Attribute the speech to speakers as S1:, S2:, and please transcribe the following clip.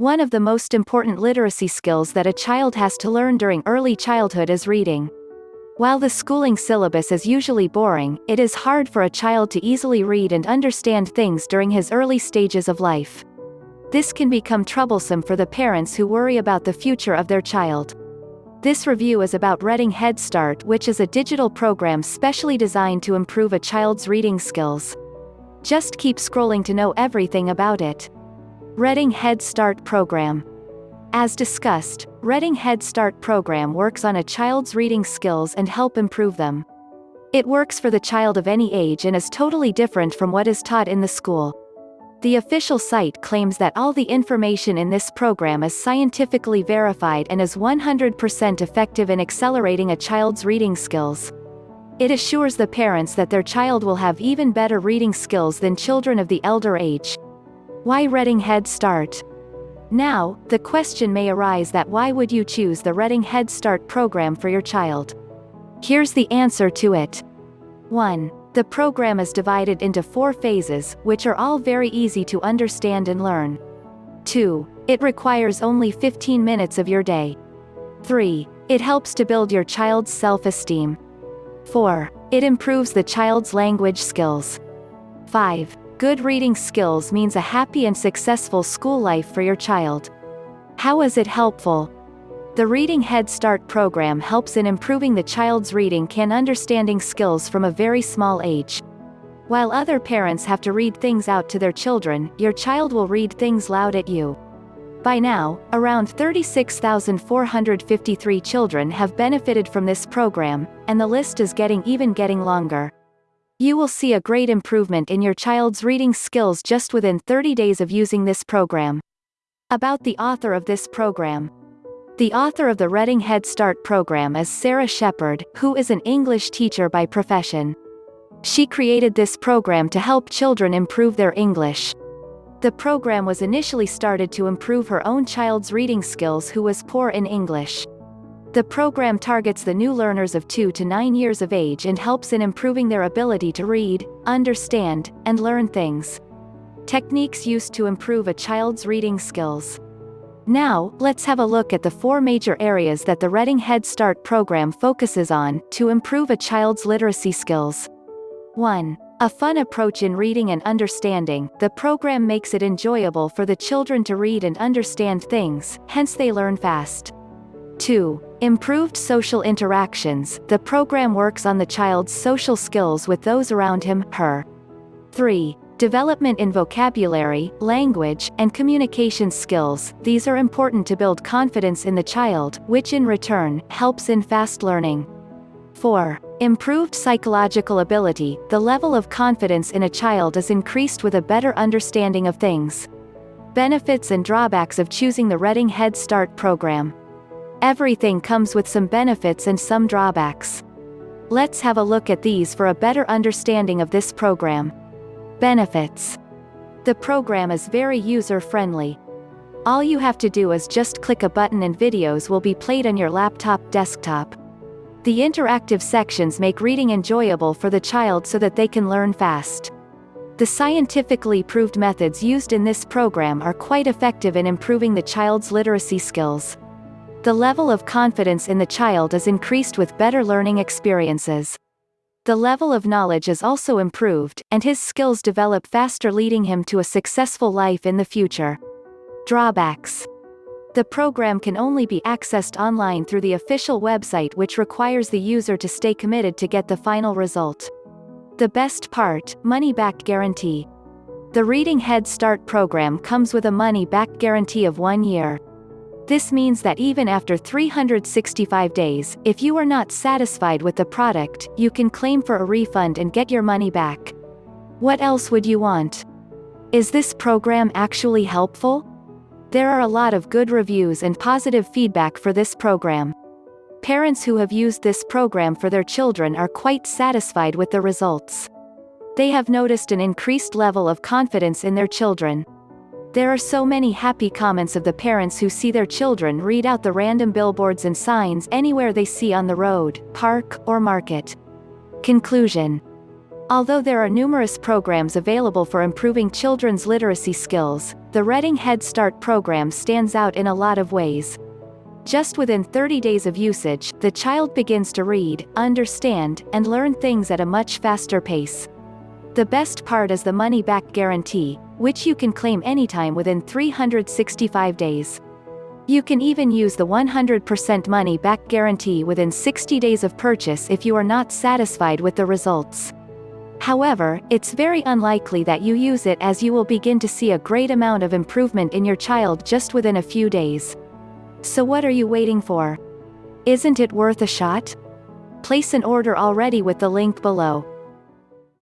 S1: One of the most important literacy skills that a child has to learn during early childhood is reading. While the schooling syllabus is usually boring, it is hard for a child to easily read and understand things during his early stages of life. This can become troublesome for the parents who worry about the future of their child. This review is about Reading Head Start which is a digital program specially designed to improve a child's reading skills. Just keep scrolling to know everything about it. Reading Head Start Program. As discussed, Reading Head Start program works on a child's reading skills and help improve them. It works for the child of any age and is totally different from what is taught in the school. The official site claims that all the information in this program is scientifically verified and is 100% effective in accelerating a child's reading skills. It assures the parents that their child will have even better reading skills than children of the elder age. Why Reading Head Start? Now, the question may arise that why would you choose the Reading Head Start program for your child? Here's the answer to it. 1. The program is divided into four phases, which are all very easy to understand and learn. 2. It requires only 15 minutes of your day. 3. It helps to build your child's self-esteem. 4. It improves the child's language skills. 5. Good reading skills means a happy and successful school life for your child. How is it helpful? The Reading Head Start program helps in improving the child's reading and understanding skills from a very small age. While other parents have to read things out to their children, your child will read things loud at you. By now, around 36,453 children have benefited from this program, and the list is getting even getting longer. You will see a great improvement in your child's reading skills just within 30 days of using this program. About the author of this program. The author of the Reading Head Start program is Sarah Shepard, who is an English teacher by profession. She created this program to help children improve their English. The program was initially started to improve her own child's reading skills who was poor in English. The program targets the new learners of 2 to 9 years of age and helps in improving their ability to read, understand, and learn things. Techniques used to improve a child's reading skills. Now, let's have a look at the four major areas that the Reading Head Start program focuses on to improve a child's literacy skills. 1. A fun approach in reading and understanding, the program makes it enjoyable for the children to read and understand things, hence they learn fast. 2. Improved social interactions, the program works on the child's social skills with those around him, her. 3. Development in vocabulary, language, and communication skills, these are important to build confidence in the child, which in return, helps in fast learning. 4. Improved psychological ability, the level of confidence in a child is increased with a better understanding of things. Benefits and drawbacks of choosing the Reading Head Start program. Everything comes with some benefits and some drawbacks. Let's have a look at these for a better understanding of this program. Benefits. The program is very user-friendly. All you have to do is just click a button and videos will be played on your laptop desktop. The interactive sections make reading enjoyable for the child so that they can learn fast. The scientifically proved methods used in this program are quite effective in improving the child's literacy skills. The level of confidence in the child is increased with better learning experiences. The level of knowledge is also improved, and his skills develop faster leading him to a successful life in the future. Drawbacks. The program can only be accessed online through the official website which requires the user to stay committed to get the final result. The best part, money-back guarantee. The Reading Head Start program comes with a money-back guarantee of one year. This means that even after 365 days, if you are not satisfied with the product, you can claim for a refund and get your money back. What else would you want? Is this program actually helpful? There are a lot of good reviews and positive feedback for this program. Parents who have used this program for their children are quite satisfied with the results. They have noticed an increased level of confidence in their children. There are so many happy comments of the parents who see their children read out the random billboards and signs anywhere they see on the road, park, or market. Conclusion. Although there are numerous programs available for improving children's literacy skills, the Reading Head Start program stands out in a lot of ways. Just within 30 days of usage, the child begins to read, understand, and learn things at a much faster pace. The best part is the money-back guarantee, which you can claim anytime within 365 days. You can even use the 100% money-back guarantee within 60 days of purchase if you are not satisfied with the results. However, it's very unlikely that you use it as you will begin to see a great amount of improvement in your child just within a few days. So what are you waiting for? Isn't it worth a shot? Place an order already with the link below.